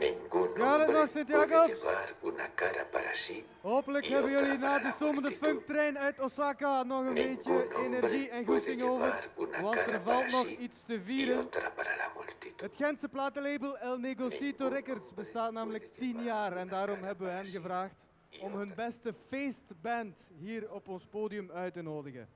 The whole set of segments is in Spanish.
Ningún Sint puede Jacobs? una cara para sí Hopelijk hebben jullie na de stomende funktrein uit Osaka nog een Ningún beetje energie en goesting over, want er valt nog sí iets te vieren. Het Gentse platenlabel El Negocito Records bestaat namelijk 10 jaar en daarom hebben we hen gevraagd om hun beste feestband hier op ons podium uit te nodigen.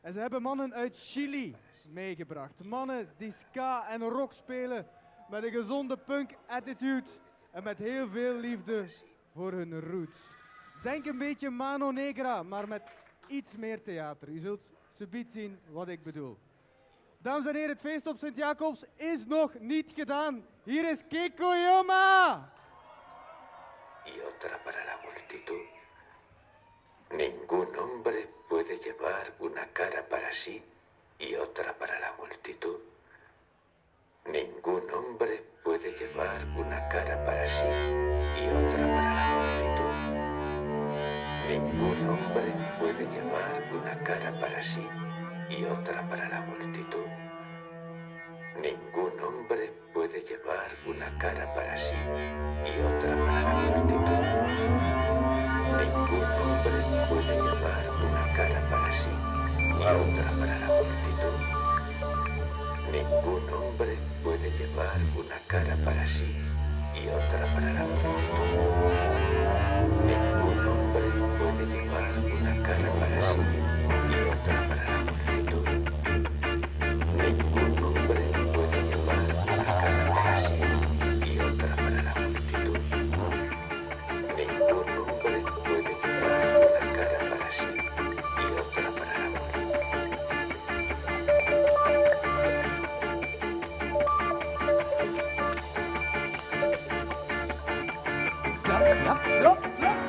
En ze hebben mannen uit Chili meegebracht. Mannen die ska en rock spelen met een gezonde punk attitude en met heel veel liefde voor hun roots. Denk een beetje Mano Negra, maar met iets meer theater. U zult subiet zien wat ik bedoel. Dames en heren, het feest op Sint-Jacobs is nog niet gedaan. Hier is Kiko Yoma! y otra para la multitud. Ningún hombre puede llevar una cara para sí y otra para la multitud. Ningún hombre puede llevar una cara para sí y otra para la multitud. Ningún hombre puede llevar una cara para sí y otra para la multitud. Ningún hombre puede llevar una cara para sí y otra para la multitud. Ningún hombre puede llevar una cara para sí y otra para la multitud. Ningún hombre puede llevar una cara para sí y otra para la multitud. Ningún hombre puede llevar una cara para sí y otra Te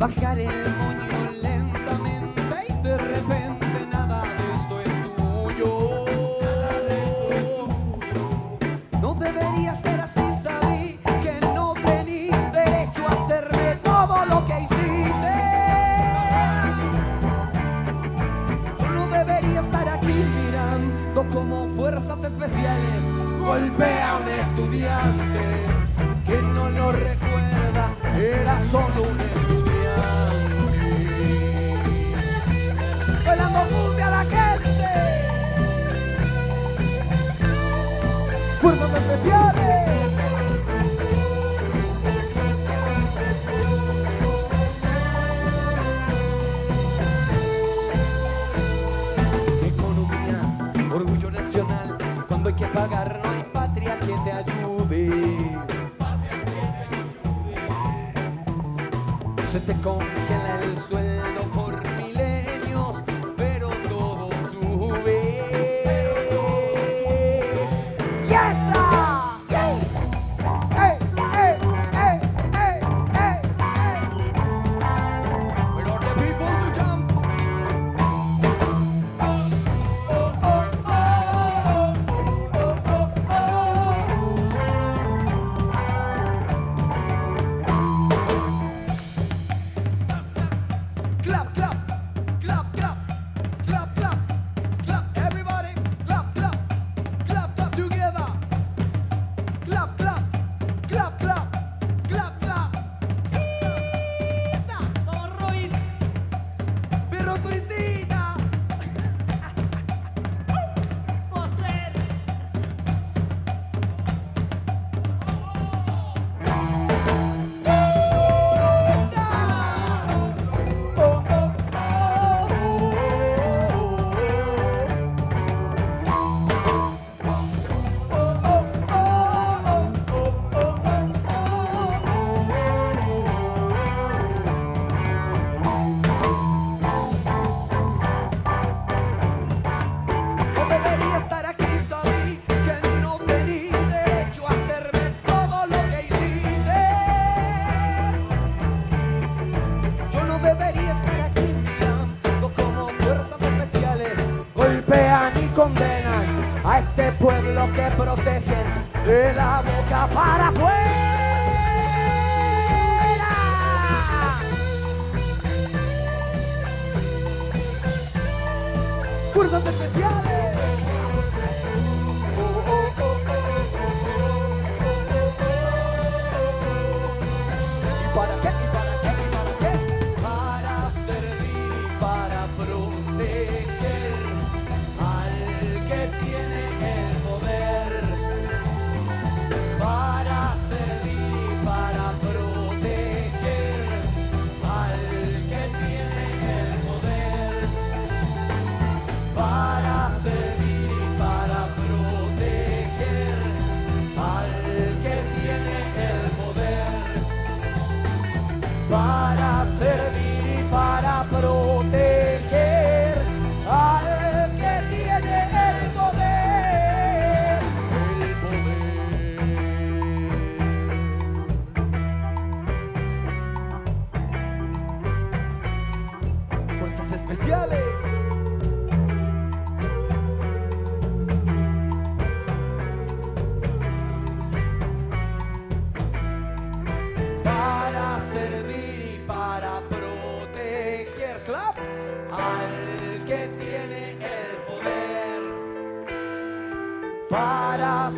bacaré.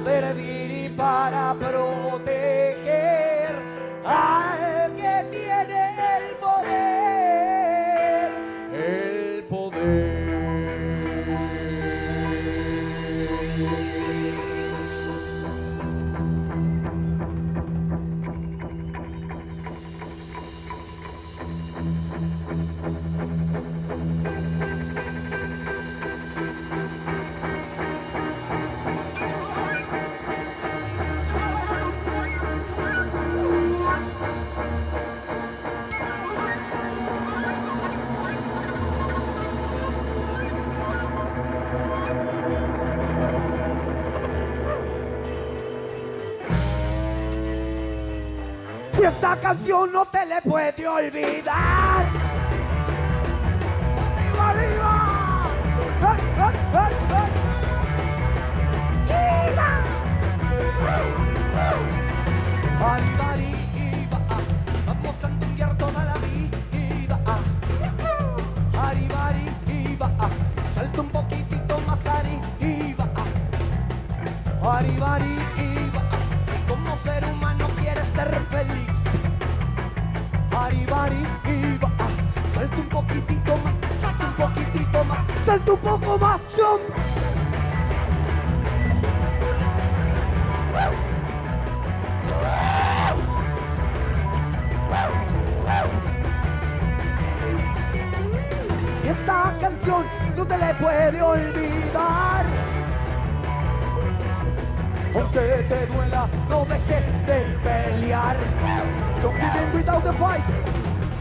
Para canción no te le puede olvidar. ¡Arriba, arriba! Arriba, arriba, vamos a entendiar toda la vida. Arriba, arriba, salta un poquitito más arriba. Arriba, si como ser humano quieres ser feliz. Arriba, arriba, salta un poquitito más, salta un poquitito más, salta un poco más, jump. Y esta canción no te le puede olvidar. Aunque te duela, no dejes de pelear. Don't give in without the fight.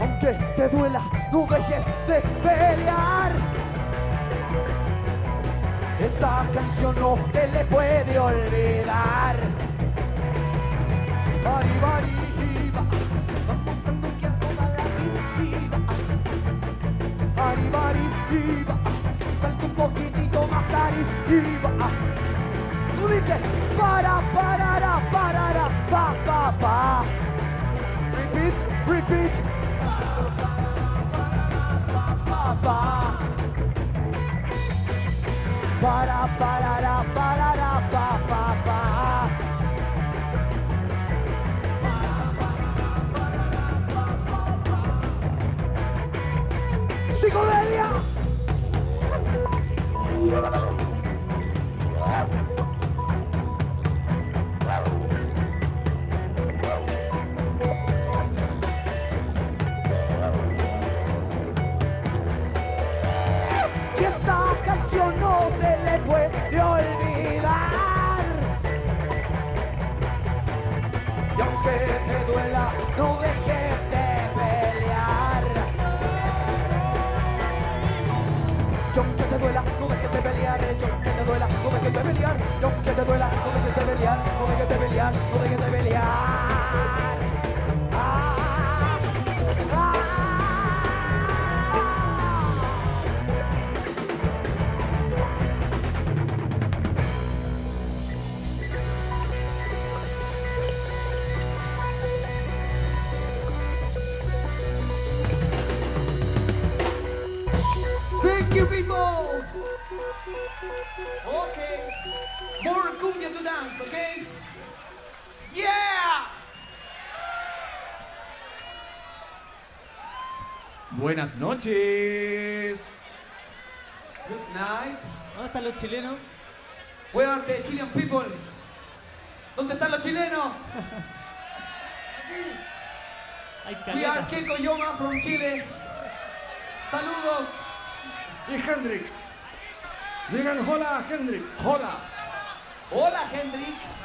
Aunque te duela, no dejes de pelear. Esta canción no te le puede olvidar. Arriba, arriba, vamos a toquear toda la vida. Arriba, arriba, salta un poquitito más arriba. Tú dices, para, parará, parará, pa, pa, pa. Repeat, repeat. Pa, pa. Para, parará, parará, pa, pa, pa. Psicodelia. Pelear. Y aunque te duela, no dejes de pelear. Y aunque te duela, no dejes de pelear. No dejes de pelear, no dejes de pelear. Dance, okay? Yeah. Buenas noches. Good night. ¿Dónde están los chilenos? Where are the Chilean people? ¿Dónde están los chilenos? We are. Keiko Yoma from Chile. Saludos. Y Hendrik. Digan hola, Hendrik. Hola. Hola, Hendrik.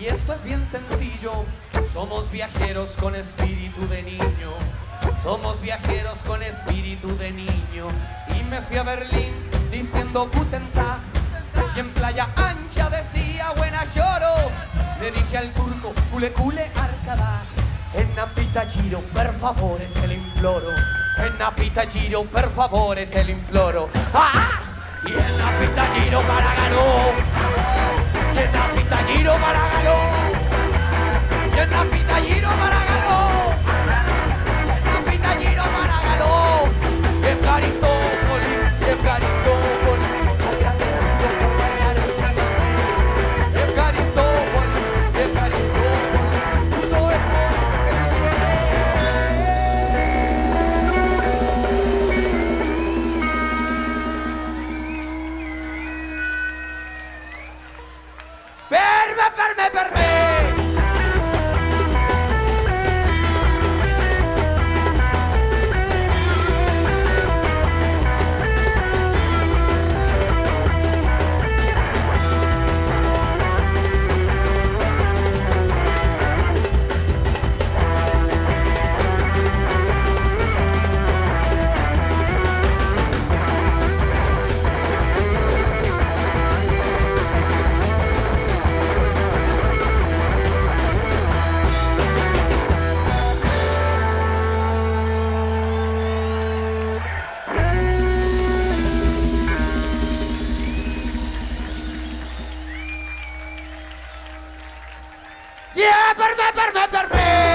Y esto es bien sencillo. Somos viajeros con espíritu de niño. Somos viajeros con espíritu de niño. Y me fui a Berlín diciendo Guten Tag y en Playa Ancha decía buena lloro le dije al turco cule cule arcada en Napita Giro per favore te lo imploro. En Napita Giro per favore te lo imploro. ¡Ah! y en Napita Giro para ganó y en Napita Giro para ganó y en Napita Giro para ganó Napita Giro para ganó y Yeah, per me, per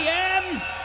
p.m.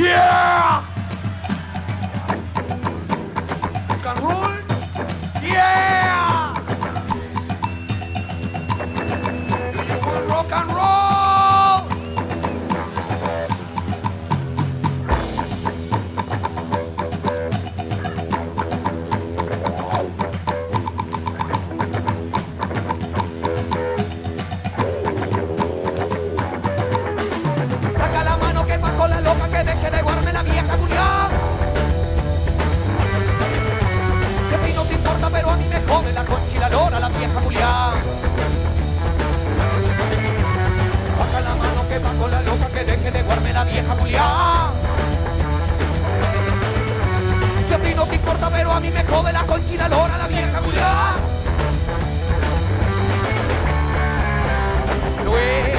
Yeah! rock and roll? Yeah! Do you want rock and roll? calor a la vieja Julián. Baja la mano que va con la loca que deje de guarme la vieja Julián. Si a ti no te importa, pero a mí me jode la conchila lora la vieja Julián. No es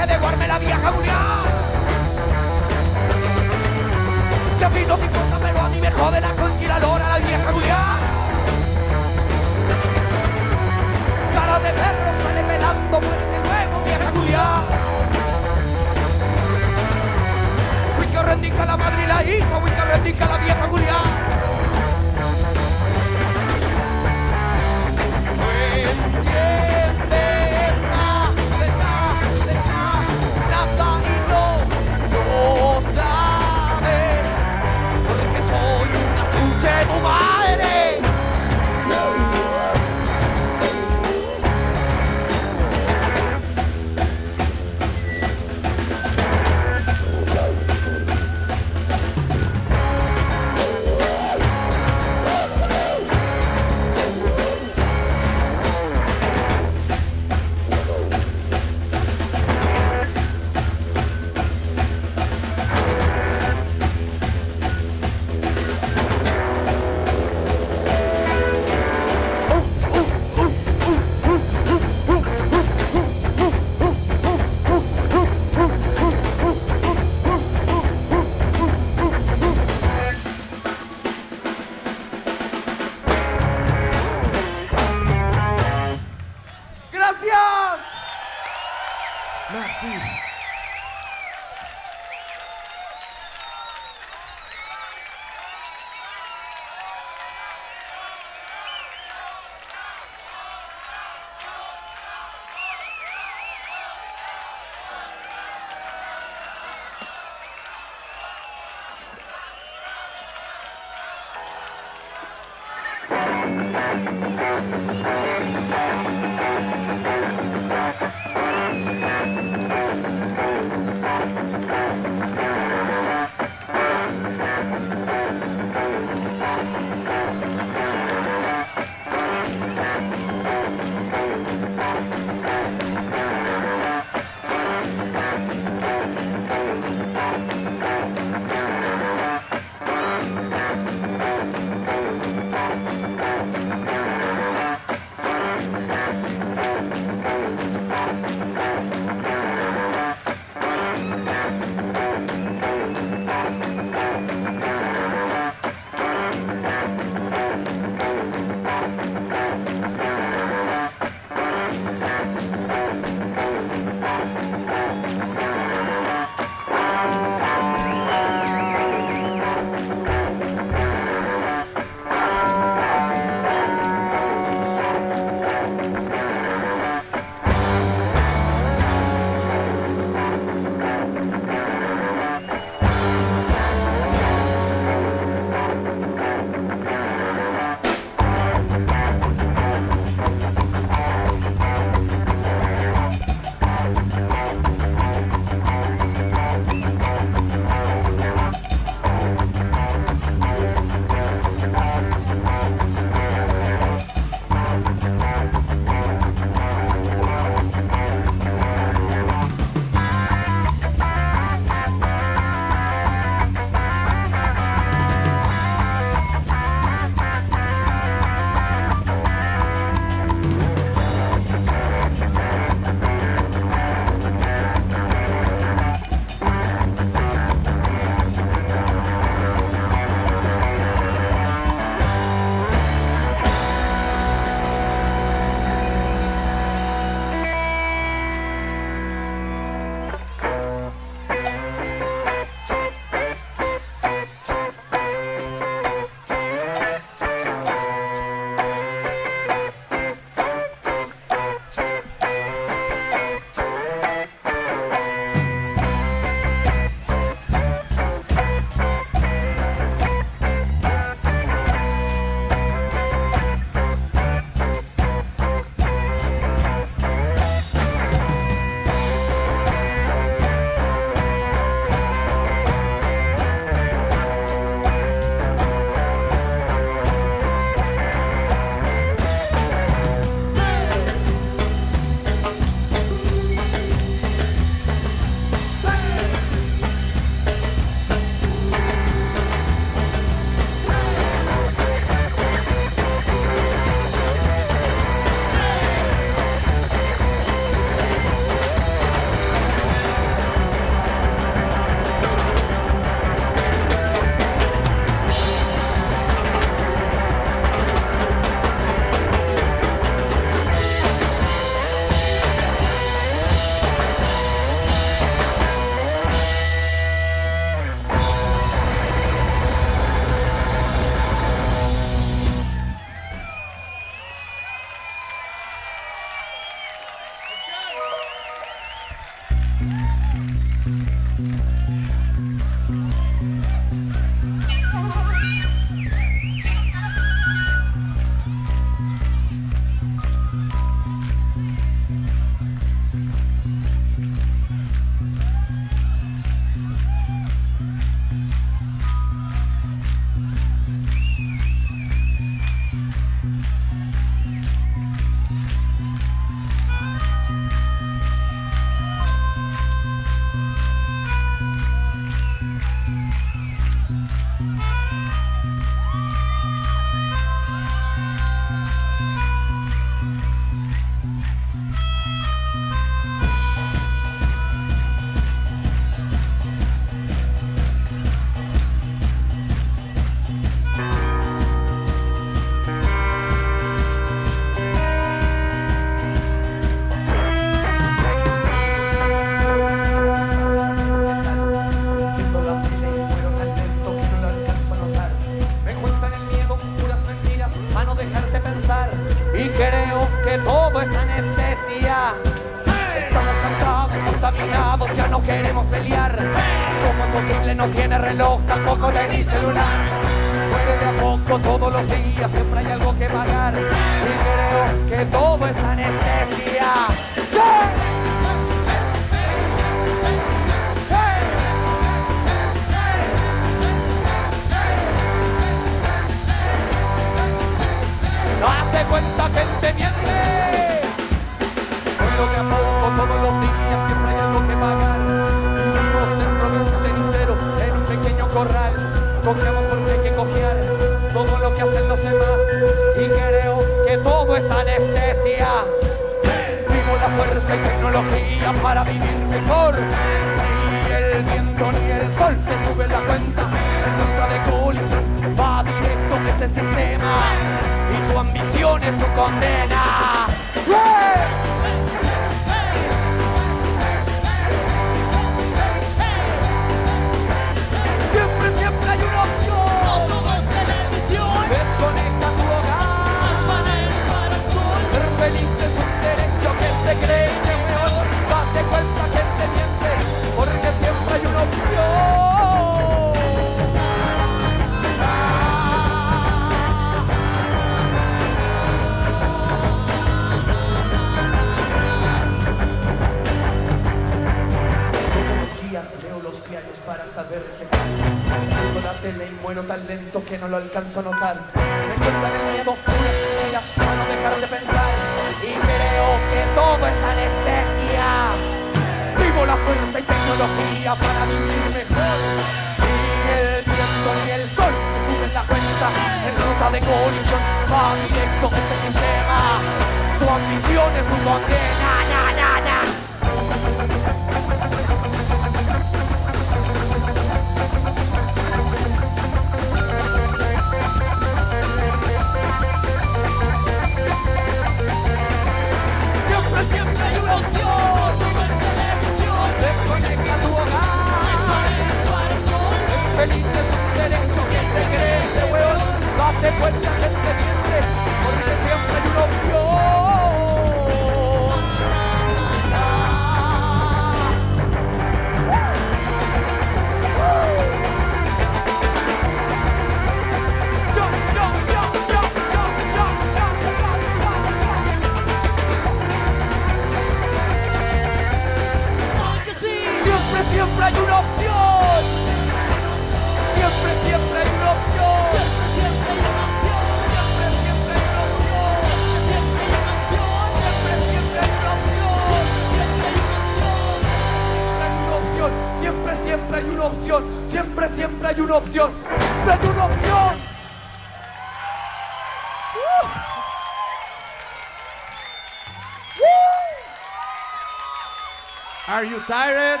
Are you tired?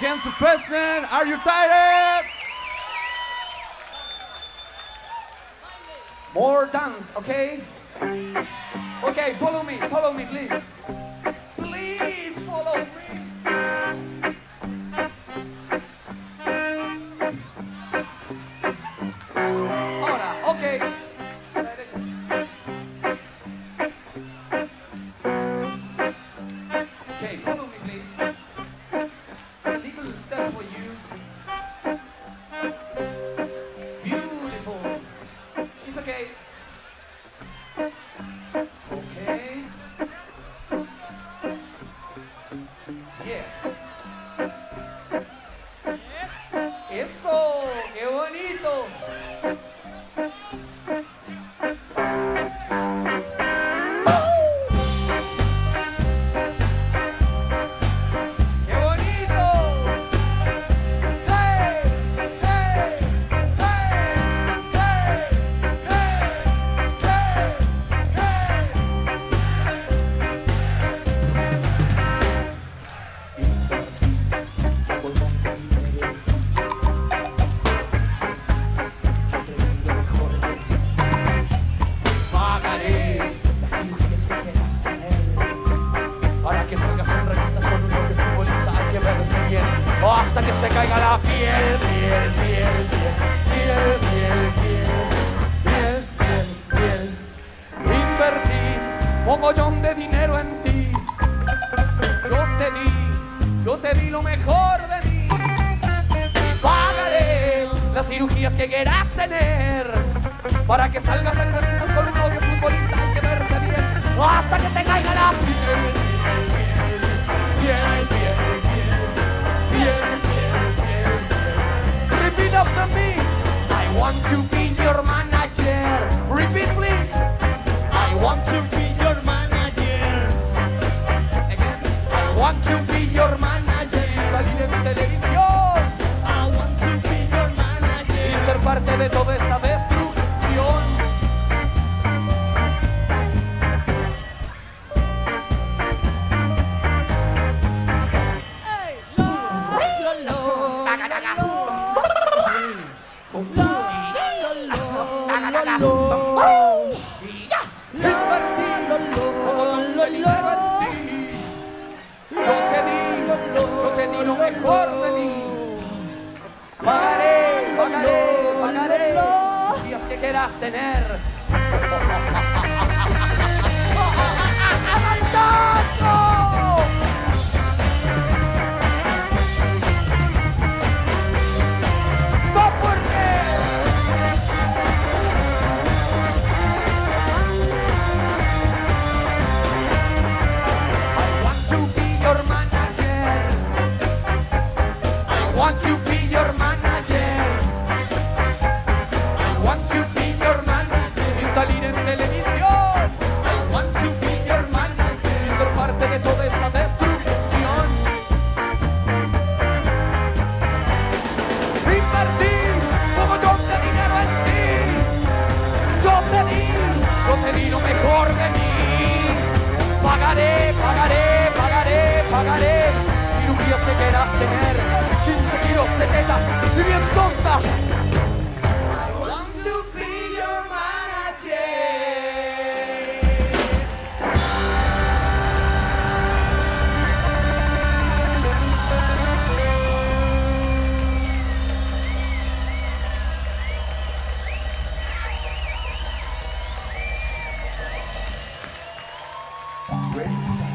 Ganz Person, are you tired? More dance, okay? Okay, follow me, follow me, please. De toda esta Graham.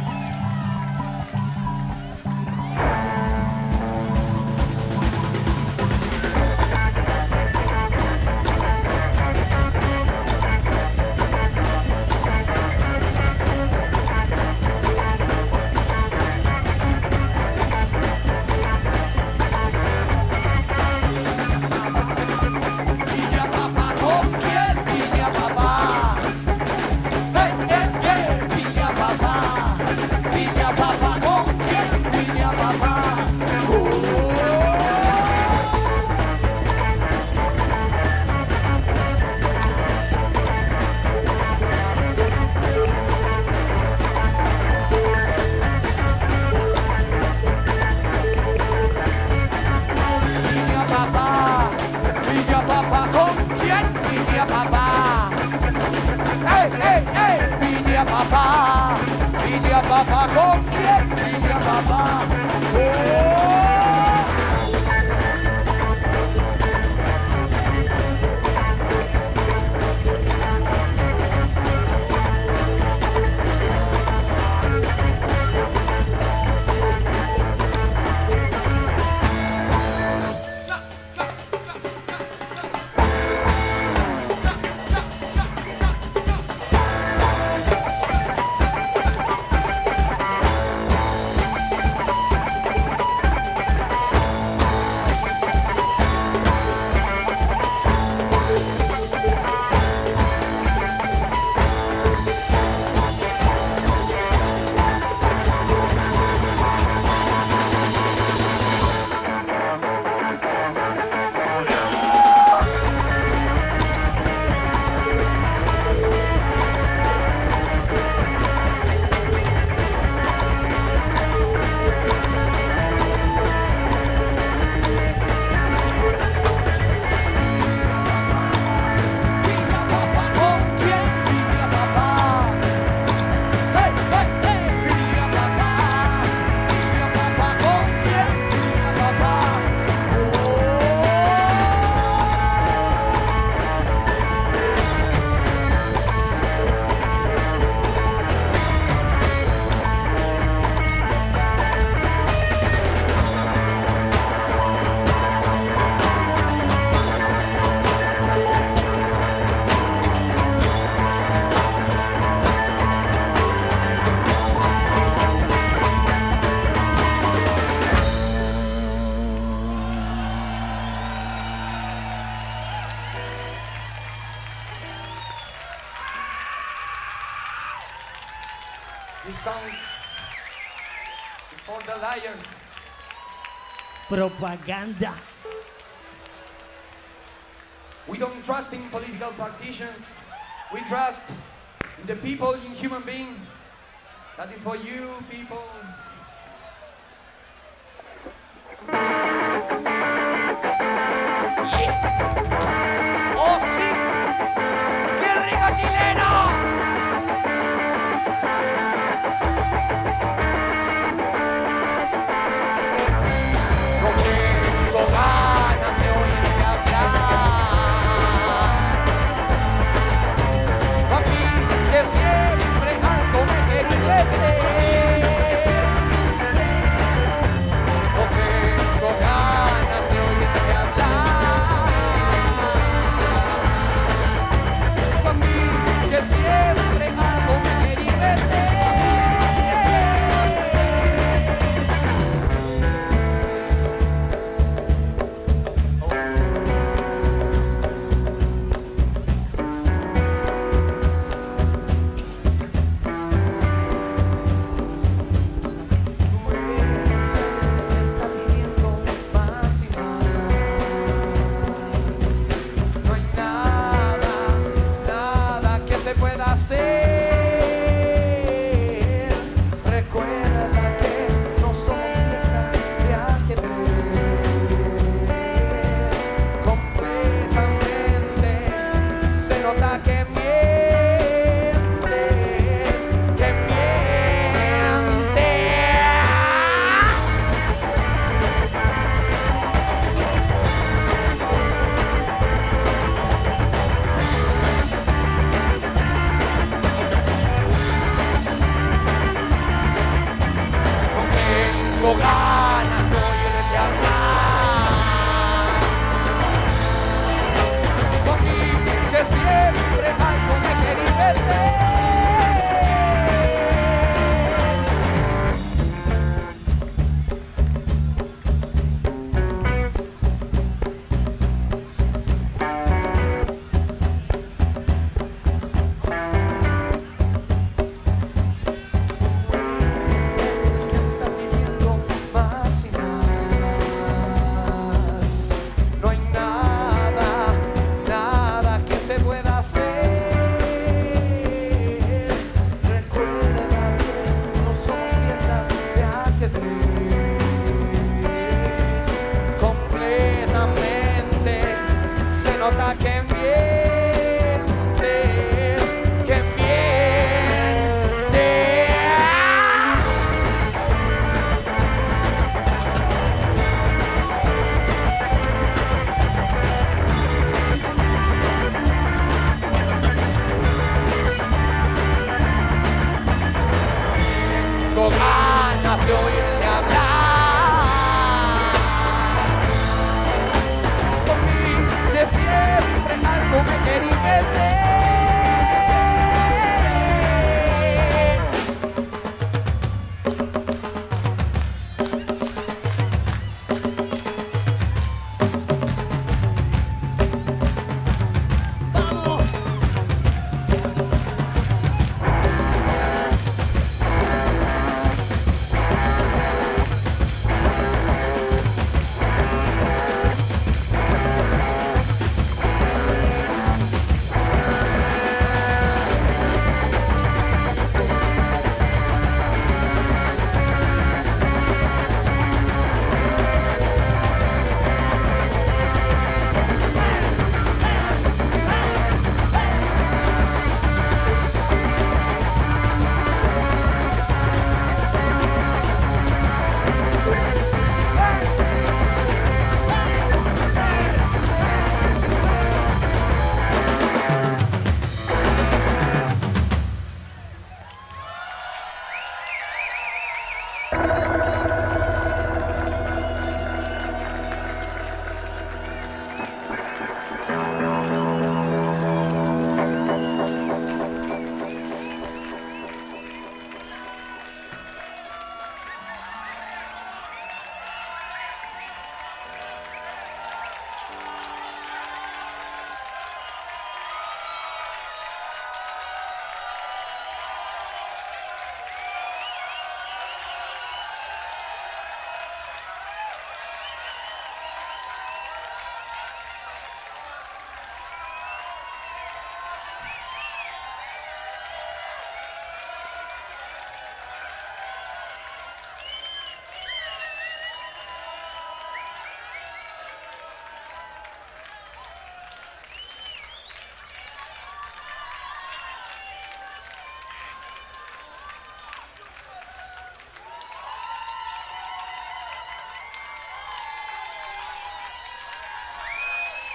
propaganda. We don't trust in political politicians. We trust in the people, in human beings. That is for you, people.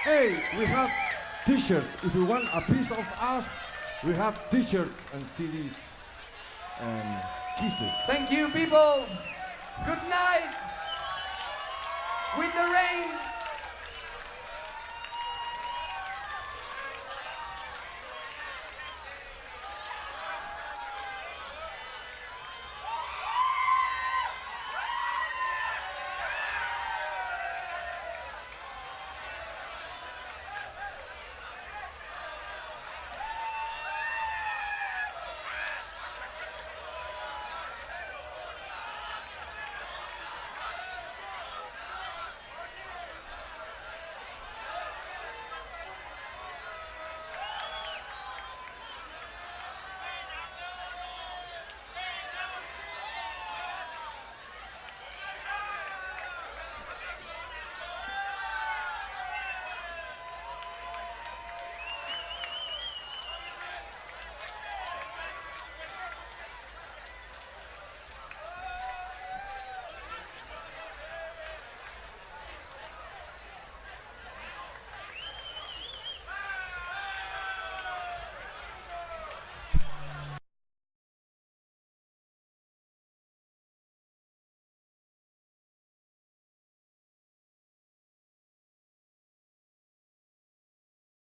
Hey, we have t-shirts. If you want a piece of us, we have t-shirts and CDs and kisses. Thank you, people. Good night. With the rain.